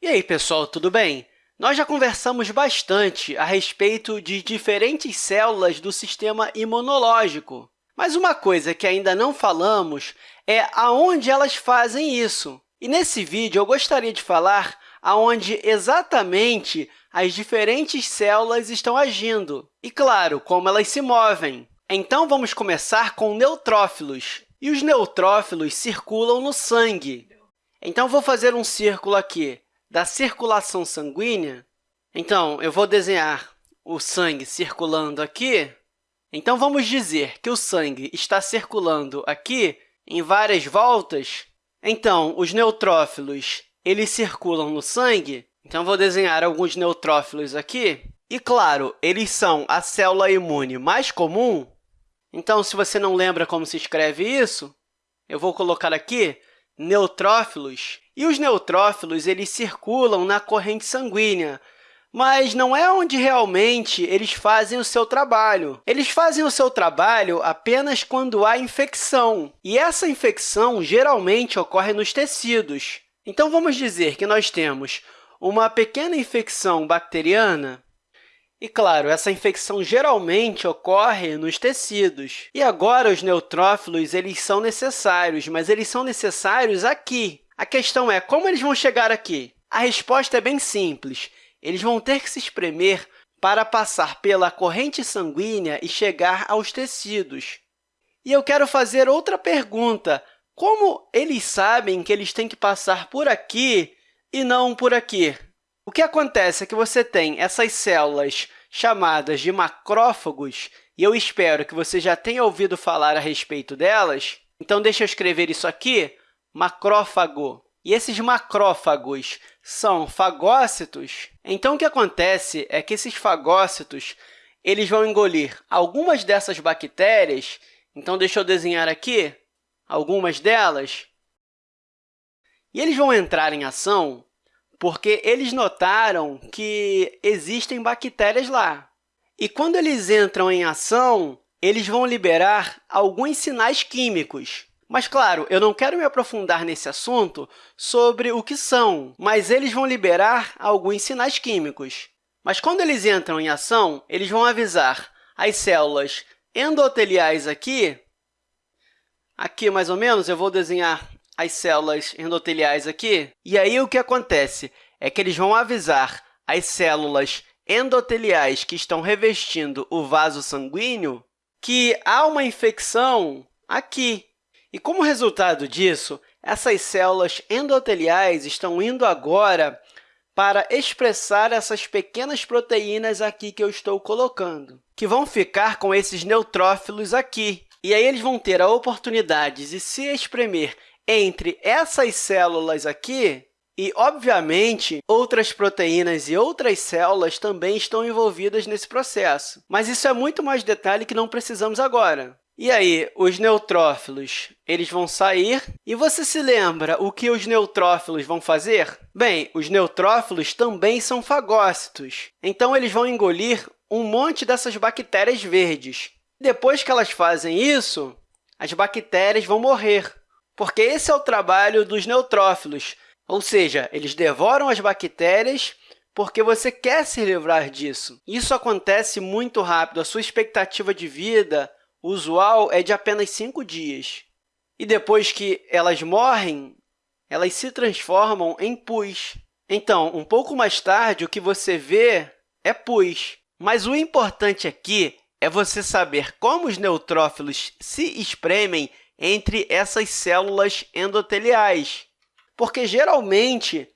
E aí, pessoal, tudo bem? Nós já conversamos bastante a respeito de diferentes células do sistema imunológico, mas uma coisa que ainda não falamos é aonde elas fazem isso. E nesse vídeo, eu gostaria de falar aonde exatamente as diferentes células estão agindo e, claro, como elas se movem. Então, vamos começar com neutrófilos. E os neutrófilos circulam no sangue. Então, vou fazer um círculo aqui da circulação sanguínea. Então, eu vou desenhar o sangue circulando aqui. Então, vamos dizer que o sangue está circulando aqui em várias voltas. Então, os neutrófilos eles circulam no sangue. Então, vou desenhar alguns neutrófilos aqui. E, claro, eles são a célula imune mais comum. Então, se você não lembra como se escreve isso, eu vou colocar aqui neutrófilos. E os neutrófilos eles circulam na corrente sanguínea, mas não é onde realmente eles fazem o seu trabalho. Eles fazem o seu trabalho apenas quando há infecção, e essa infecção geralmente ocorre nos tecidos. Então, vamos dizer que nós temos uma pequena infecção bacteriana, e, claro, essa infecção geralmente ocorre nos tecidos. E agora, os neutrófilos eles são necessários, mas eles são necessários aqui. A questão é, como eles vão chegar aqui? A resposta é bem simples. Eles vão ter que se espremer para passar pela corrente sanguínea e chegar aos tecidos. E eu quero fazer outra pergunta. Como eles sabem que eles têm que passar por aqui e não por aqui? O que acontece é que você tem essas células chamadas de macrófagos, e eu espero que você já tenha ouvido falar a respeito delas. Então, deixa eu escrever isso aqui, macrófago. E esses macrófagos são fagócitos. Então, o que acontece é que esses fagócitos eles vão engolir algumas dessas bactérias. Então, deixa eu desenhar aqui algumas delas. E eles vão entrar em ação porque eles notaram que existem bactérias lá. E quando eles entram em ação, eles vão liberar alguns sinais químicos. Mas, claro, eu não quero me aprofundar nesse assunto sobre o que são, mas eles vão liberar alguns sinais químicos. Mas, quando eles entram em ação, eles vão avisar as células endoteliais aqui. Aqui, mais ou menos, eu vou desenhar as células endoteliais aqui. E aí, o que acontece é que eles vão avisar as células endoteliais que estão revestindo o vaso sanguíneo que há uma infecção aqui. E, como resultado disso, essas células endoteliais estão indo agora para expressar essas pequenas proteínas aqui que eu estou colocando, que vão ficar com esses neutrófilos aqui. E aí eles vão ter a oportunidade de se espremer entre essas células aqui e, obviamente, outras proteínas e outras células também estão envolvidas nesse processo. Mas isso é muito mais detalhe que não precisamos agora. E aí, os neutrófilos eles vão sair. E você se lembra o que os neutrófilos vão fazer? Bem, os neutrófilos também são fagócitos. Então, eles vão engolir um monte dessas bactérias verdes. Depois que elas fazem isso, as bactérias vão morrer, porque esse é o trabalho dos neutrófilos, ou seja, eles devoram as bactérias porque você quer se livrar disso. Isso acontece muito rápido. A sua expectativa de vida usual é de apenas cinco dias. E depois que elas morrem, elas se transformam em pus. Então, um pouco mais tarde, o que você vê é pus. Mas o importante aqui é você saber como os neutrófilos se espremem entre essas células endoteliais, porque, geralmente,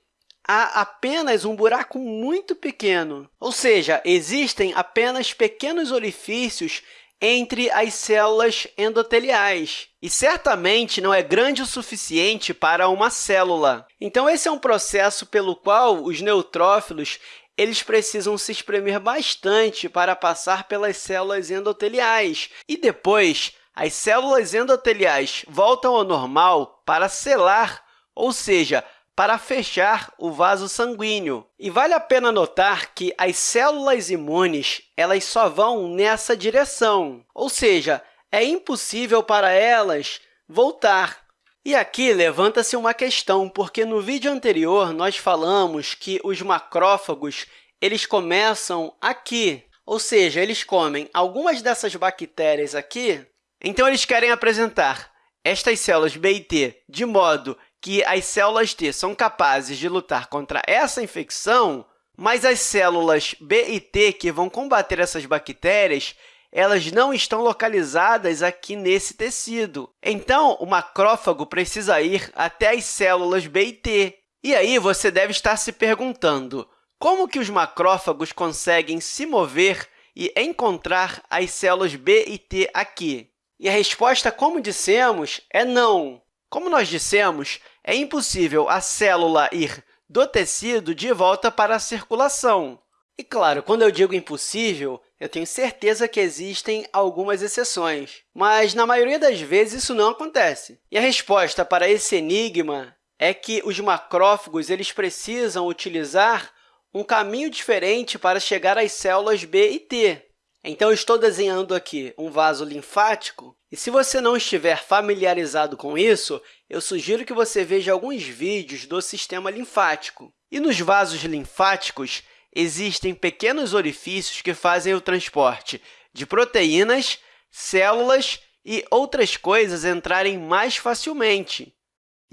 há apenas um buraco muito pequeno, ou seja, existem apenas pequenos orifícios entre as células endoteliais, e certamente não é grande o suficiente para uma célula. Então, esse é um processo pelo qual os neutrófilos eles precisam se espremer bastante para passar pelas células endoteliais, e depois as células endoteliais voltam ao normal para selar, ou seja, para fechar o vaso sanguíneo. E vale a pena notar que as células imunes elas só vão nessa direção, ou seja, é impossível para elas voltar. E aqui levanta-se uma questão, porque no vídeo anterior nós falamos que os macrófagos eles começam aqui, ou seja, eles comem algumas dessas bactérias aqui, então eles querem apresentar estas células B e T de modo que as células T são capazes de lutar contra essa infecção, mas as células B e T que vão combater essas bactérias elas não estão localizadas aqui nesse tecido. Então, o macrófago precisa ir até as células B e T. E aí você deve estar se perguntando, como que os macrófagos conseguem se mover e encontrar as células B e T aqui? E a resposta, como dissemos, é não. Como nós dissemos, é impossível a célula ir do tecido de volta para a circulação. E, claro, quando eu digo impossível, eu tenho certeza que existem algumas exceções, mas, na maioria das vezes, isso não acontece. E a resposta para esse enigma é que os macrófagos eles precisam utilizar um caminho diferente para chegar às células B e T. Então, eu estou desenhando aqui um vaso linfático, e se você não estiver familiarizado com isso, eu sugiro que você veja alguns vídeos do sistema linfático. E nos vasos linfáticos, existem pequenos orifícios que fazem o transporte de proteínas, células e outras coisas entrarem mais facilmente.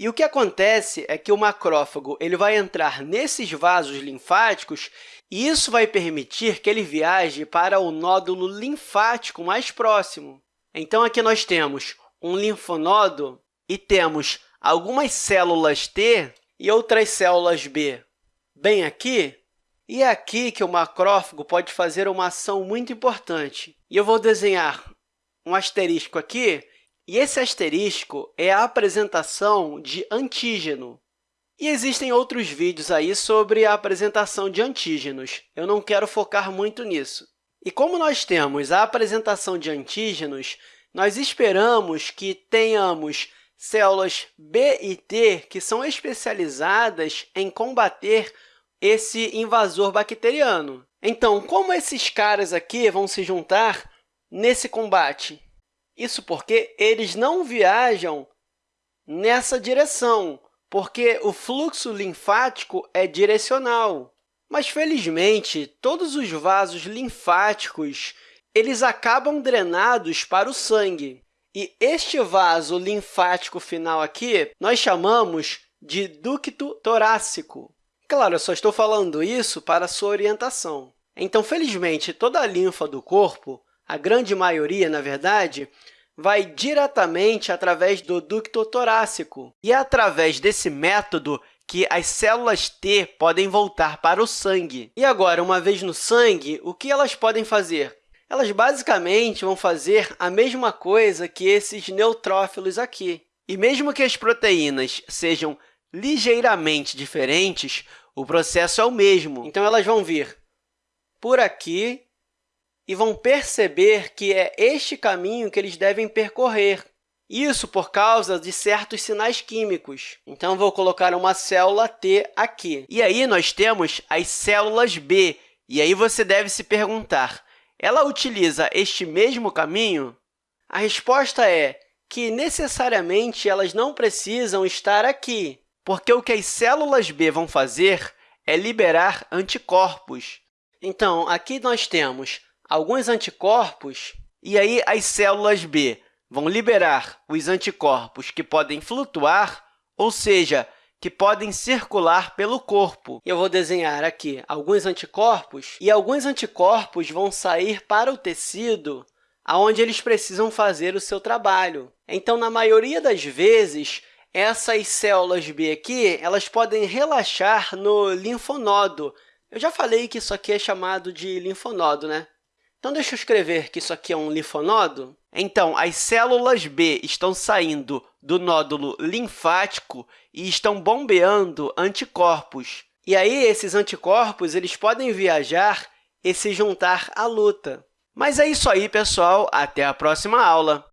E o que acontece é que o macrófago ele vai entrar nesses vasos linfáticos e isso vai permitir que ele viaje para o nódulo linfático mais próximo. Então, aqui nós temos um linfonodo e temos algumas células T e outras células B. Bem aqui, e é aqui que o macrófago pode fazer uma ação muito importante. E eu vou desenhar um asterisco aqui, e esse asterisco é a apresentação de antígeno. E existem outros vídeos aí sobre a apresentação de antígenos. Eu não quero focar muito nisso. E como nós temos a apresentação de antígenos, nós esperamos que tenhamos células B e T que são especializadas em combater esse invasor bacteriano. Então, como esses caras aqui vão se juntar nesse combate? Isso porque eles não viajam nessa direção, porque o fluxo linfático é direcional. Mas, felizmente, todos os vasos linfáticos eles acabam drenados para o sangue. E este vaso linfático final aqui nós chamamos de ducto torácico. Claro, eu só estou falando isso para sua orientação. Então, felizmente, toda a linfa do corpo, a grande maioria, na verdade, vai diretamente através do ducto torácico. E é através desse método que as células T podem voltar para o sangue. E agora, uma vez no sangue, o que elas podem fazer? Elas basicamente vão fazer a mesma coisa que esses neutrófilos aqui. E mesmo que as proteínas sejam ligeiramente diferentes, o processo é o mesmo. Então, elas vão vir por aqui e vão perceber que é este caminho que eles devem percorrer. Isso por causa de certos sinais químicos. Então, vou colocar uma célula T aqui. E aí, nós temos as células B. E aí, você deve se perguntar, ela utiliza este mesmo caminho? A resposta é que, necessariamente, elas não precisam estar aqui porque o que as células B vão fazer é liberar anticorpos. Então, aqui nós temos alguns anticorpos, e aí as células B vão liberar os anticorpos que podem flutuar, ou seja, que podem circular pelo corpo. Eu vou desenhar aqui alguns anticorpos, e alguns anticorpos vão sair para o tecido onde eles precisam fazer o seu trabalho. Então, na maioria das vezes, essas células B aqui elas podem relaxar no linfonodo. Eu já falei que isso aqui é chamado de linfonodo, né? Então, deixa eu escrever que isso aqui é um linfonodo. Então, as células B estão saindo do nódulo linfático e estão bombeando anticorpos. E aí, esses anticorpos eles podem viajar e se juntar à luta. Mas é isso aí, pessoal. Até a próxima aula!